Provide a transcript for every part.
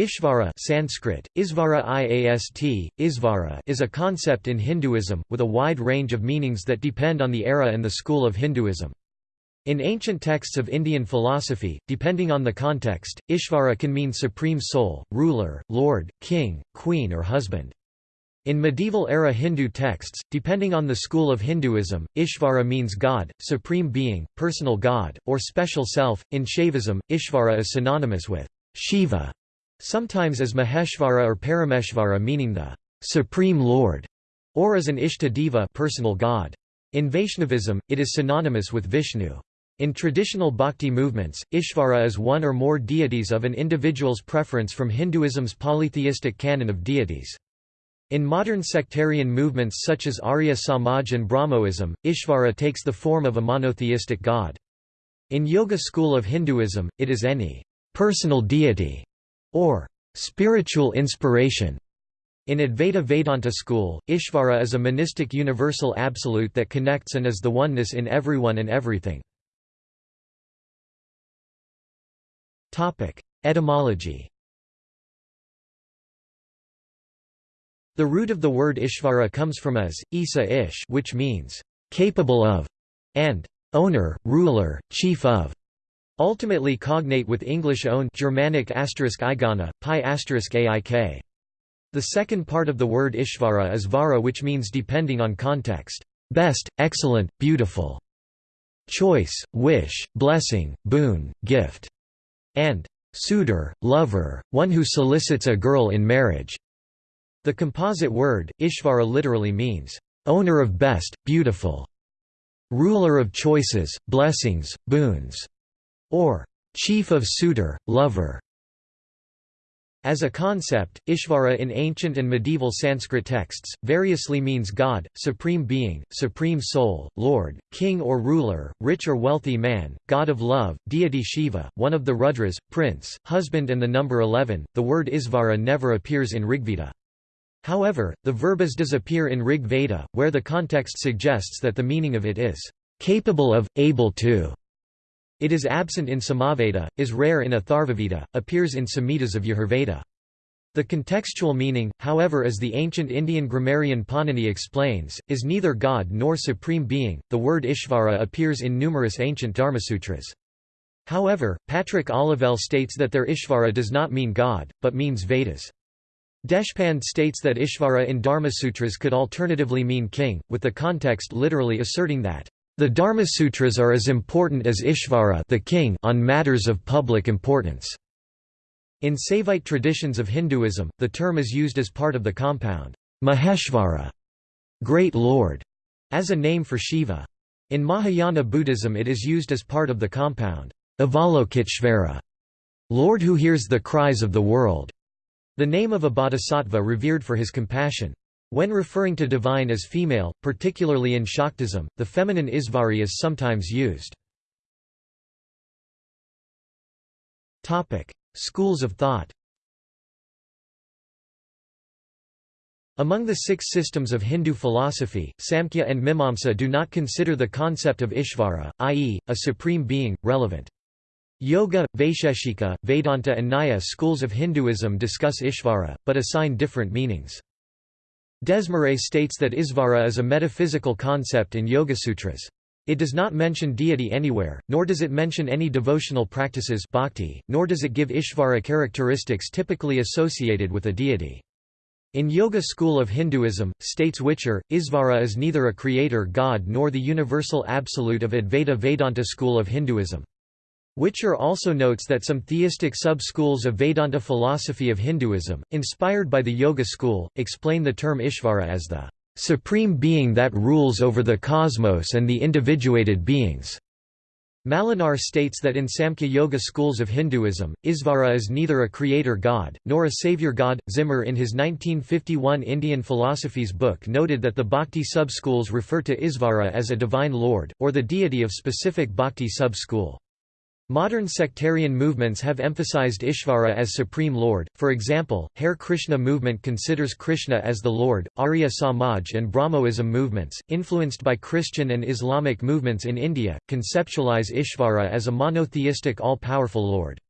Ishvara Sanskrit, Isvara Iast, Isvara is a concept in Hinduism, with a wide range of meanings that depend on the era and the school of Hinduism. In ancient texts of Indian philosophy, depending on the context, Ishvara can mean supreme soul, ruler, lord, king, queen or husband. In medieval-era Hindu texts, depending on the school of Hinduism, Ishvara means God, supreme being, personal God, or special self. In Shaivism, Ishvara is synonymous with Shiva, sometimes as Maheshvara or Parameshvara meaning the supreme lord, or as an Ishtadeva personal god. In Vaishnavism, it is synonymous with Vishnu. In traditional bhakti movements, Ishvara is one or more deities of an individual's preference from Hinduism's polytheistic canon of deities. In modern sectarian movements such as Arya Samaj and Brahmoism, Ishvara takes the form of a monotheistic god. In Yoga school of Hinduism, it is any personal deity or spiritual inspiration. In Advaita Vedanta school, Ishvara is a monistic universal absolute that connects and is the oneness in everyone and everything. Etymology The root of the word Ishvara comes from as, Isa ish which means, capable of, and owner, ruler, chief of, ultimately cognate with English own Germanic asterisk igana, pi asterisk aik. The second part of the word Ishvara is vara which means depending on context, best, excellent, beautiful, choice, wish, blessing, boon, gift, and suitor, lover, one who solicits a girl in marriage. The composite word, Ishvara literally means, owner of best, beautiful, ruler of choices, blessings, boons, or chief of suitor, lover. As a concept, Ishvara in ancient and medieval Sanskrit texts, variously means God, supreme being, supreme soul, lord, king or ruler, rich or wealthy man, god of love, deity Shiva, one of the Rudras, prince, husband and the number 11. The word Isvara never appears in Rigveda. However, the verb as does appear in Rig Veda, where the context suggests that the meaning of it is capable of, able to. It is absent in Samaveda, is rare in Atharvaveda, appears in Samhitas of Yajurveda. The contextual meaning, however as the ancient Indian grammarian Panini explains, is neither God nor supreme being. The word Ishvara appears in numerous ancient Dharmasutras. However, Patrick Olivelle states that their Ishvara does not mean God, but means Vedas. Deshpande states that Ishvara in Dharmasutras could alternatively mean king, with the context literally asserting that, "...the Dharmasutras are as important as Ishvara the king on matters of public importance." In Saivite traditions of Hinduism, the term is used as part of the compound, Maheshvara, Great Lord, as a name for Shiva. In Mahayana Buddhism it is used as part of the compound, Avalokiteshvara, Lord who hears the cries of the world. The name of a bodhisattva revered for his compassion. When referring to divine as female, particularly in Shaktism, the feminine Isvari is sometimes used. Schools of thought Among the six systems of Hindu philosophy, Samkhya and Mimamsa do not consider the concept of Ishvara, i.e., a supreme being, relevant. Yoga, Vaisheshika, Vedanta and Nyaya schools of Hinduism discuss Ishvara, but assign different meanings. Desmarais states that Isvara is a metaphysical concept in Yoga Sutras. It does not mention deity anywhere, nor does it mention any devotional practices bhakti, nor does it give Ishvara characteristics typically associated with a deity. In Yoga school of Hinduism, states Whicher, Isvara is neither a creator god nor the universal absolute of Advaita Vedanta school of Hinduism. Whicher also notes that some theistic sub-schools of Vedanta philosophy of Hinduism, inspired by the Yoga school, explain the term Ishvara as the supreme being that rules over the cosmos and the individuated beings. Malinar states that in Samkhya Yoga schools of Hinduism, Isvara is neither a creator god, nor a savior god. Zimmer in his 1951 Indian Philosophies book noted that the bhakti sub-schools refer to Isvara as a divine lord, or the deity of specific bhakti sub-school. Modern sectarian movements have emphasized Ishvara as Supreme Lord, for example, Hare Krishna movement considers Krishna as the Lord, Arya Samaj and Brahmoism movements, influenced by Christian and Islamic movements in India, conceptualize Ishvara as a monotheistic all-powerful Lord.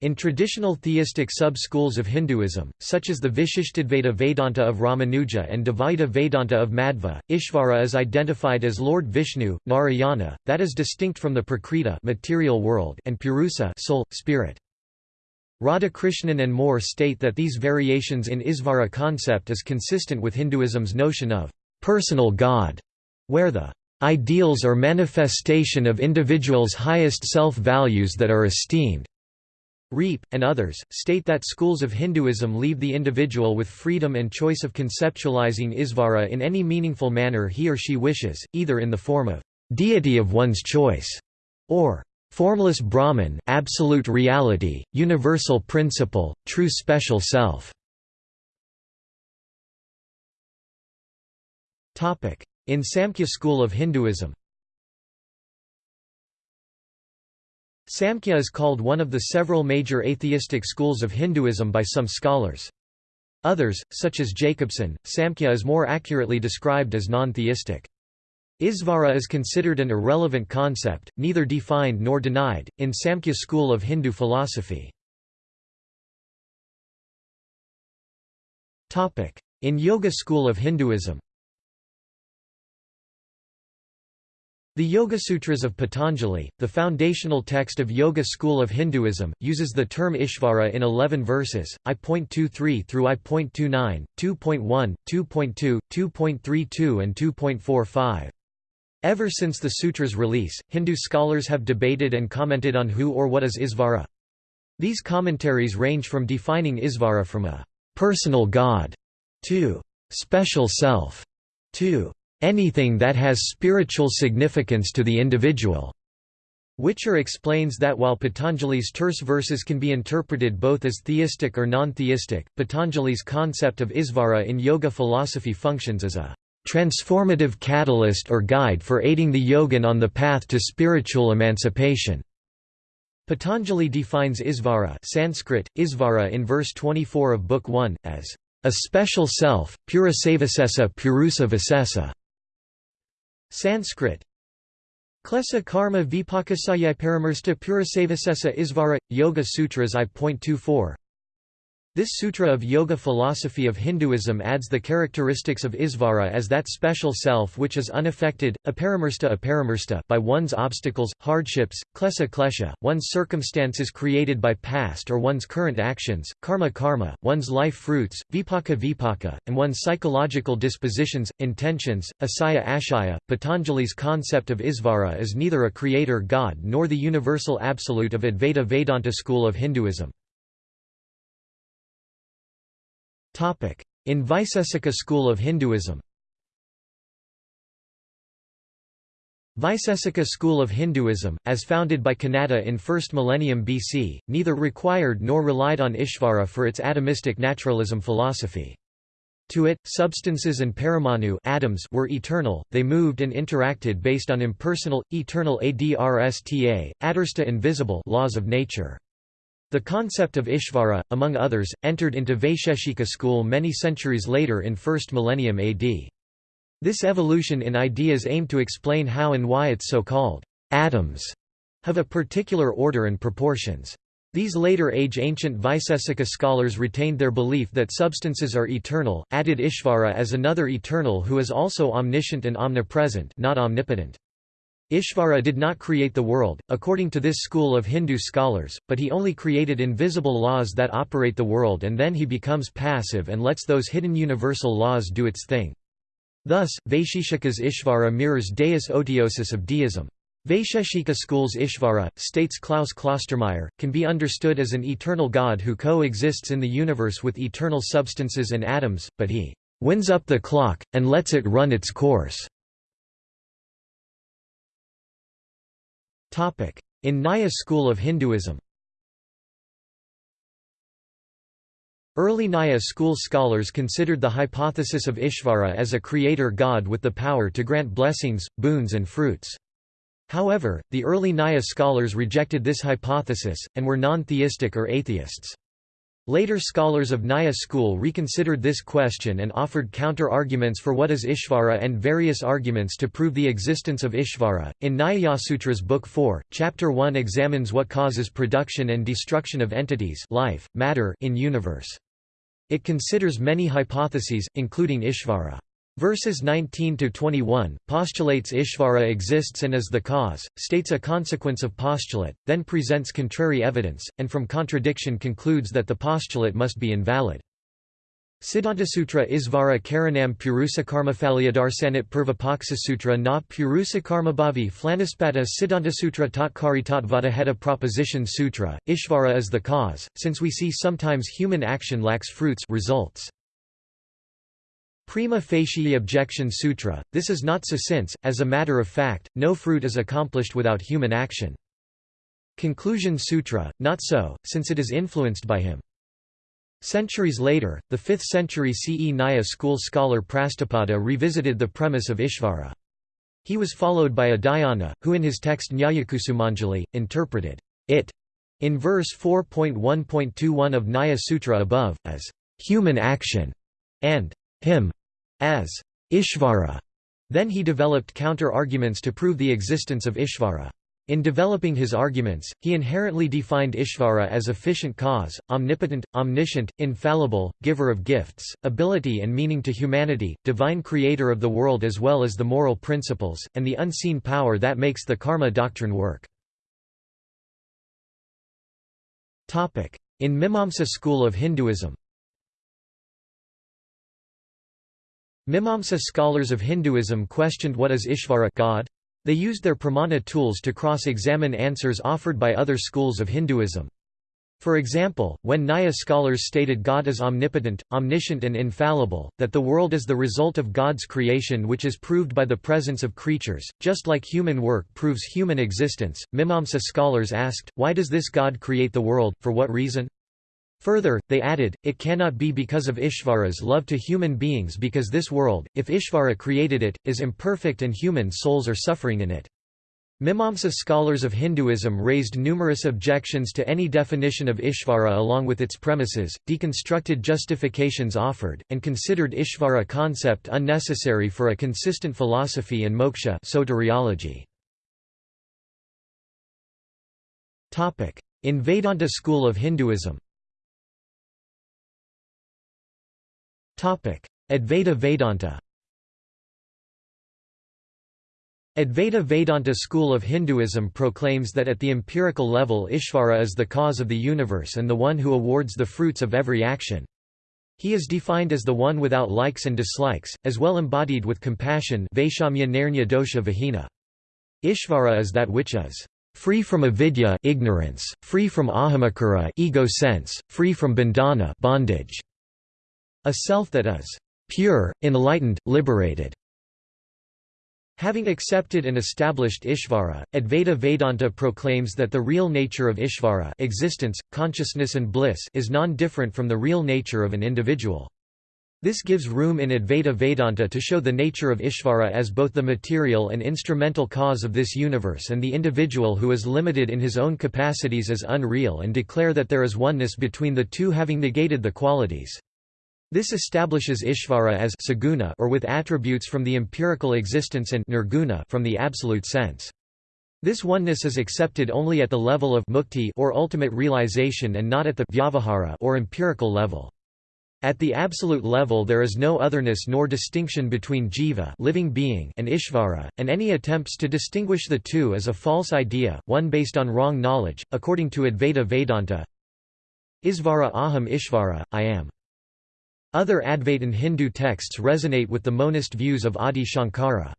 In traditional theistic sub-schools of Hinduism, such as the Vishishtadvaita Vedanta of Ramanuja and Dvaita Vedanta of Madhva, Ishvara is identified as Lord Vishnu, Narayana, that is distinct from the Prakriti material world and Purusa soul, spirit. Radhakrishnan and more state that these variations in Isvara concept is consistent with Hinduism's notion of personal God, where the ideals or manifestation of individuals' highest self-values that are esteemed Reap, and others, state that schools of Hinduism leave the individual with freedom and choice of conceptualizing Isvara in any meaningful manner he or she wishes, either in the form of deity of one's choice, or formless Brahman, absolute reality, universal principle, true special self. In Samkhya school of Hinduism Samkhya is called one of the several major atheistic schools of Hinduism by some scholars. Others, such as Jacobson, Samkhya is more accurately described as non-theistic. Isvara is considered an irrelevant concept, neither defined nor denied, in Samkhya school of Hindu philosophy. In Yoga school of Hinduism The Yoga Sutras of Patanjali, the foundational text of Yoga school of Hinduism, uses the term Ishvara in 11 verses, I.23 through I.29, 2.1, 2.2, 2.32 and 2.45. Ever since the sutra's release, Hindu scholars have debated and commented on who or what is Isvara. These commentaries range from defining Isvara from a personal god to special self to anything that has spiritual significance to the individual. Whicher explains that while Patanjali's terse verses can be interpreted both as theistic or non-theistic, Patanjali's concept of Isvara in yoga philosophy functions as a transformative catalyst or guide for aiding the yogin on the path to spiritual emancipation. Patanjali defines Isvara Sanskrit, Isvara in verse 24 of Book 1, as a special self, purusavasesa purusa Sanskrit. Klesa karma vipakasaya paramarsta purasavasesa isvara, Yoga Sutras I.24 this sutra of yoga philosophy of Hinduism adds the characteristics of Isvara as that special self which is unaffected, aparamarsta aparamarsta by one's obstacles, hardships, klesa klesha, one's circumstances created by past or one's current actions, karma karma, one's life fruits, vipaka vipaka, and one's psychological dispositions, intentions, asaya ashaya. Patanjali's concept of Isvara is neither a creator god nor the universal absolute of Advaita Vedanta school of Hinduism. In Vaisesika school of Hinduism Vaisesika school of Hinduism, as founded by Kanada in 1st millennium BC, neither required nor relied on Ishvara for its atomistic naturalism philosophy. To it, substances and paramanu atoms were eternal, they moved and interacted based on impersonal, eternal adrsta, adarsta invisible laws of nature. The concept of Ishvara, among others, entered into Vaisheshika school many centuries later in 1st millennium AD. This evolution in ideas aimed to explain how and why its so-called atoms have a particular order and proportions. These later-age ancient Vaisesika scholars retained their belief that substances are eternal, added Ishvara as another eternal who is also omniscient and omnipresent not omnipotent. Ishvara did not create the world, according to this school of Hindu scholars, but he only created invisible laws that operate the world and then he becomes passive and lets those hidden universal laws do its thing. Thus, Vaisheshika's Ishvara mirrors deus otiosus of deism. Vaisheshika school's Ishvara, states Klaus Klostermaier, can be understood as an eternal God who coexists in the universe with eternal substances and atoms, but he winds up the clock, and lets it run its course. In Nyaya school of Hinduism Early Nyaya school scholars considered the hypothesis of Ishvara as a creator god with the power to grant blessings, boons and fruits. However, the early Nyaya scholars rejected this hypothesis, and were non-theistic or atheists. Later scholars of Nyaya school reconsidered this question and offered counter-arguments for what is Ishvara and various arguments to prove the existence of Ishvara. In Nyayasutra's Book 4, Chapter 1 examines what causes production and destruction of entities life, matter in universe. It considers many hypotheses, including Ishvara. Verses 19–21, postulates Ishvara exists and is the cause, states a consequence of postulate, then presents contrary evidence, and from contradiction concludes that the postulate must be invalid. Siddhantasutra Isvara Karanam Purusakarmaphalyadarsanit Purvapaksasutra na Purusakarmabhavi Flanispata Siddhantasutra Tatkari Tatvadaheta Proposition Sutra, Ishvara is the cause, since we see sometimes human action lacks fruits results. Prima facie objection sutra, this is not so since, as a matter of fact, no fruit is accomplished without human action. Conclusion sutra, not so, since it is influenced by him. Centuries later, the 5th century CE Nyaya school scholar Prashastapada revisited the premise of Ishvara. He was followed by Udayana, who in his text Nyayakusumanjali, interpreted it in verse 4.1.21 of Nyaya Sutra above, as human action, and him as Ishvara. Then he developed counter-arguments to prove the existence of Ishvara. In developing his arguments, he inherently defined Ishvara as efficient cause, omnipotent, omniscient, infallible, giver of gifts, ability and meaning to humanity, divine creator of the world as well as the moral principles, and the unseen power that makes the karma doctrine work. In Mimamsa school of Hinduism Mimamsa scholars of Hinduism questioned what is Ishvara God? They used their pramana tools to cross-examine answers offered by other schools of Hinduism. For example, when Nyaya scholars stated God is omnipotent, omniscient and infallible, that the world is the result of God's creation which is proved by the presence of creatures, just like human work proves human existence, Mimamsa scholars asked, why does this God create the world, for what reason? Further, they added, it cannot be because of Ishvara's love to human beings because this world, if Ishvara created it, is imperfect and human souls are suffering in it. Mimamsa scholars of Hinduism raised numerous objections to any definition of Ishvara along with its premises, deconstructed justifications offered, and considered Ishvara concept unnecessary for a consistent philosophy and moksha soteriology. In Vedanta school of Hinduism Advaita Vedanta Advaita Vedanta school of Hinduism proclaims that at the empirical level Ishvara is the cause of the universe and the one who awards the fruits of every action. He is defined as the one without likes and dislikes, as well embodied with compassion Ishvara is that which is free from avidya ignorance, free from ahamakara ego sense, free from bandhana bondage. A self that is pure, enlightened, liberated. Having accepted and established Ishvara, Advaita Vedanta proclaims that the real nature of Ishvara existence, consciousness and bliss is non-different from the real nature of an individual. This gives room in Advaita Vedanta to show the nature of Ishvara as both the material and instrumental cause of this universe and the individual who is limited in his own capacities as unreal and declare that there is oneness between the two having negated the qualities. This establishes Ishvara as saguna or with attributes from the empirical existence and nirguna from the absolute sense. This oneness is accepted only at the level of mukti or ultimate realization and not at the vyavahara or empirical level. At the absolute level there is no otherness nor distinction between jiva living being and ishvara, and any attempts to distinguish the two is a false idea, one based on wrong knowledge, according to Advaita Vedanta. Isvara aham ishvara, I am. Other Advaitin Hindu texts resonate with the monist views of Adi Shankara.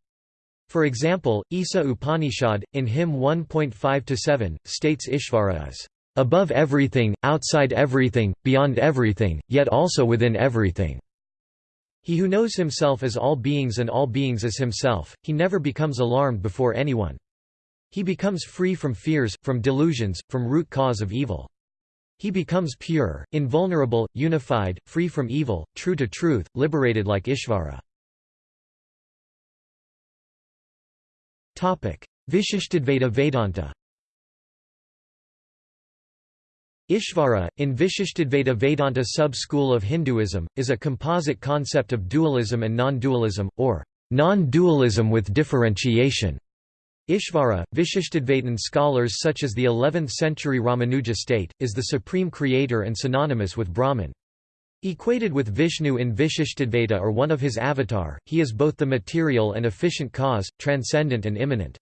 For example, Isa Upanishad, in hymn 1.5-7, states Ishvara is above everything, outside everything, beyond everything, yet also within everything. He who knows himself as all beings and all beings as himself, he never becomes alarmed before anyone. He becomes free from fears, from delusions, from root cause of evil. He becomes pure, invulnerable, unified, free from evil, true to truth, liberated like Ishvara. Vishishtadvaita Vedanta Ishvara, in Vishishtadvaita Vedanta sub-school of Hinduism, is a composite concept of dualism and non-dualism, or non-dualism with differentiation. Ishvara, Vishishtadvaitin scholars such as the 11th-century Ramanuja state, is the supreme creator and synonymous with Brahman. Equated with Vishnu in Vishishtadvaita or one of his avatar, he is both the material and efficient cause, transcendent and immanent.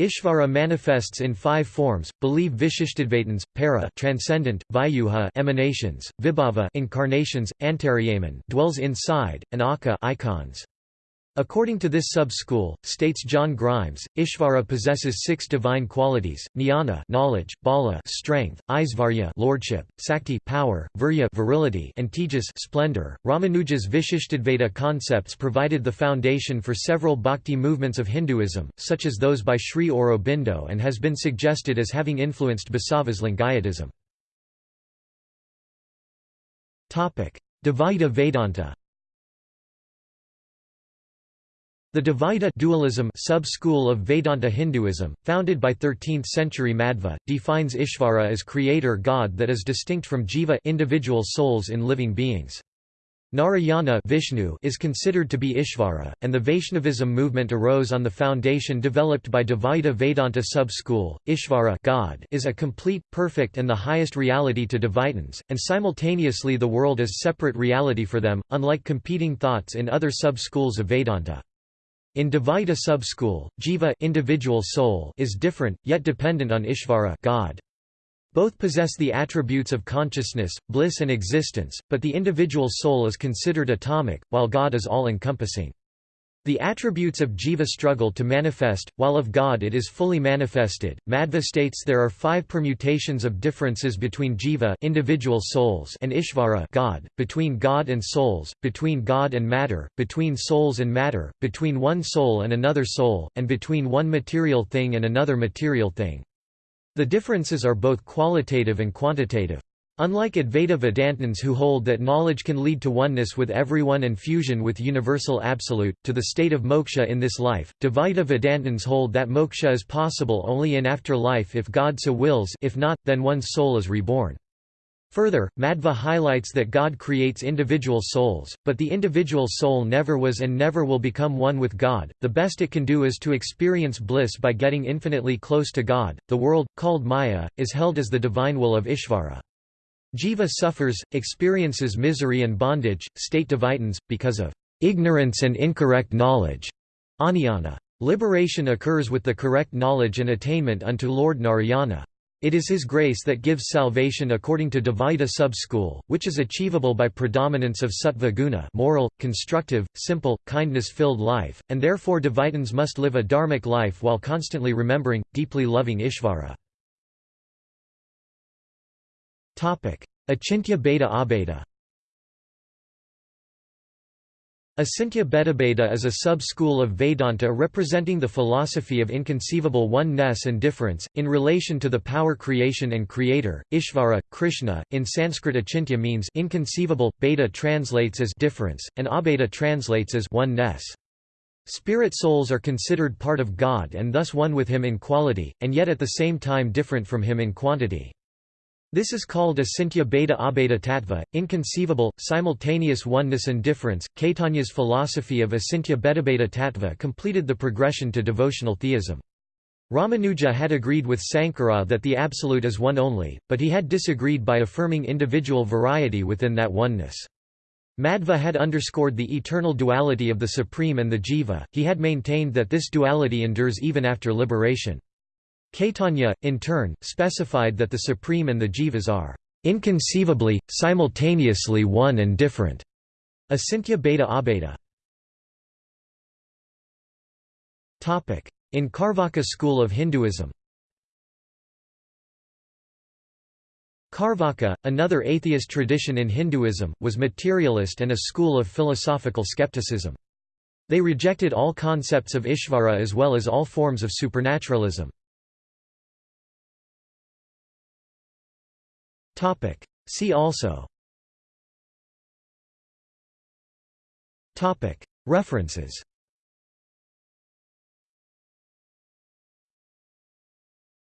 Ishvara manifests in five forms: believe Vishishtadvaitins, para transcendent, Vyuha emanations, Vibhava incarnations, Antaryaman dwells inside, and Aka icons. According to this sub-school, states John Grimes, Ishvara possesses six divine qualities: jnana knowledge, bala strength, Aisvarya lordship, Sakti power, Virya virility, and Tejas splendor. Ramanuja's Vishishtadvaita concepts provided the foundation for several bhakti movements of Hinduism, such as those by Sri Aurobindo and has been suggested as having influenced Basava's Lingayatism. Dvaita Vedanta The Dvaita dualism sub-school of Vedanta Hinduism, founded by 13th-century Madhva, defines Ishvara as creator god that is distinct from jiva individual souls in living beings. Narayana Vishnu is considered to be Ishvara, and the Vaishnavism movement arose on the foundation developed by Dvaita Vedanta sub-school. Ishvara God is a complete, perfect and the highest reality to Dvaitins, and simultaneously the world is separate reality for them, unlike competing thoughts in other sub-schools of Vedanta. In Dvaita sub-school, jiva individual soul is different, yet dependent on Ishvara God. Both possess the attributes of consciousness, bliss and existence, but the individual soul is considered atomic, while God is all-encompassing. The attributes of jiva struggle to manifest, while of God it is fully manifested. Madhva states there are five permutations of differences between jiva individual souls and Ishvara God, between God and souls, between God and matter, between souls and matter, between one soul and another soul, and between one material thing and another material thing. The differences are both qualitative and quantitative. Unlike Advaita Vedantins who hold that knowledge can lead to oneness with everyone and fusion with universal absolute, to the state of moksha in this life, Dvaita Vedantins hold that moksha is possible only in afterlife if God so wills if not, then one's soul is reborn. Further, Madhva highlights that God creates individual souls, but the individual soul never was and never will become one with God. The best it can do is to experience bliss by getting infinitely close to God. The world, called Maya, is held as the divine will of Ishvara. Jiva suffers, experiences misery and bondage, state Dvaitins, because of ignorance and incorrect knowledge. Aniyana. Liberation occurs with the correct knowledge and attainment unto Lord Narayana. It is His grace that gives salvation according to Dvaita sub-school, which is achievable by predominance of sattva guna moral, constructive, simple, kindness-filled life, and therefore Dvaitins must live a dharmic life while constantly remembering, deeply loving Ishvara. Achintya Bheda Abheda Achintya Bheda is a sub-school of Vedanta representing the philosophy of inconceivable one-ness and difference, in relation to the power creation and creator, Ishvara, Krishna. In Sanskrit achintya means inconceivable, Bheda translates as difference, and Abheda translates as one-ness. Spirit souls are considered part of God and thus one with Him in quality, and yet at the same time different from Him in quantity. This is called Achintya Bheda Abheda Tattva, inconceivable, simultaneous oneness and difference. Caitanya's philosophy of Achintya Bhedabheda Tattva completed the progression to devotional theism. Ramanuja had agreed with Sankara that the Absolute is one only, but he had disagreed by affirming individual variety within that oneness. Madhva had underscored the eternal duality of the Supreme and the Jiva, he had maintained that this duality endures even after liberation. Caitanya, in turn, specified that the Supreme and the Jivas are inconceivably, simultaneously one and different. Achintya Bheda Abheda. In Carvaka school of Hinduism Carvaka, another atheist tradition in Hinduism, was materialist and a school of philosophical skepticism. They rejected all concepts of Ishvara as well as all forms of supernaturalism. Topic. See also Topic. References